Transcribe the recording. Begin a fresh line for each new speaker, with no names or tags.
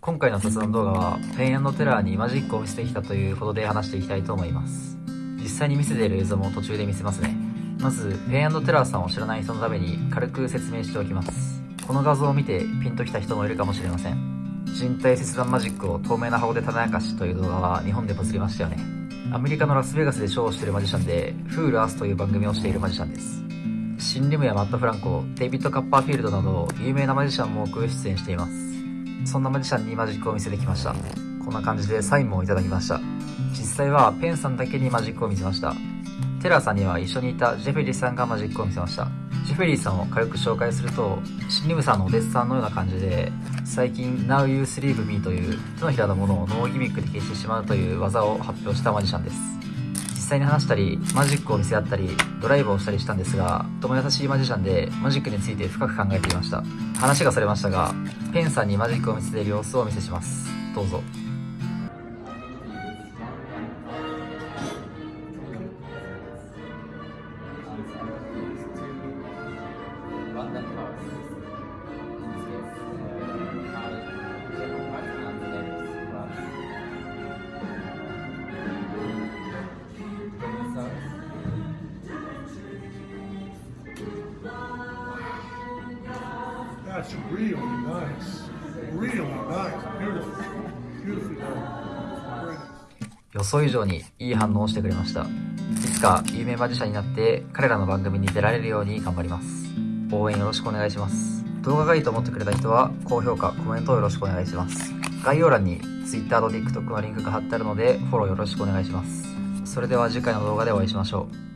今回の雑談動画はペンテラーにマジックを見せてきたということで話していきたいと思います。実際に見せている映像も途中で見せますね。まずペンテラーさんを知らない人のために軽く説明しておきます。この画像を見てピンときた人もいるかもしれません。人体切断マジックを透明な箱で種明かしという動画は日本でバズりましたよね。アメリカのラスベガスでショーをしているマジシャンでフールアースという番組をしているマジシャンです。シン・リムやマット・フランコ、デイビッド・カッパーフィールドなど有名なマジシャンも多く出演していますそんなマジシャンにマジックを見せてきました。こんな感じでサインもいただきました。実際はペンさんだけにマジックを見せました。テラーさんには一緒にいたジェフェリーさんがマジックを見せました。ジェフェリーさんを軽く紹介すると、シンリムさんのお弟子さんのような感じで、最近 Now You Sleeve Me という手のひらのものをノーギミックで消してしまうという技を発表したマジシャンです。実際に話したり、マジックを見せ合ったり、ドライブをしたりしたんですが、とても優しいマジシャンで、マジックについて深く考えていました。話がそれましたが、ペンさんにマジックを見せている様子をお見せします。どうぞ。
That's really nice. Really nice. Beautiful. Beautifully done.
予想以上にいい反応をしてくれました。いつか有名マジシャンになって彼らの番組に出られるように頑張ります。応援よろしくお願いします。動画がいいと思ってくれた人は高評価、コメントをよろしくお願いします。概要欄に Twitter と TikTok のリンクが貼ってあるのでフォローよろしくお願いします。それでは次回の動画でお会いしましょう。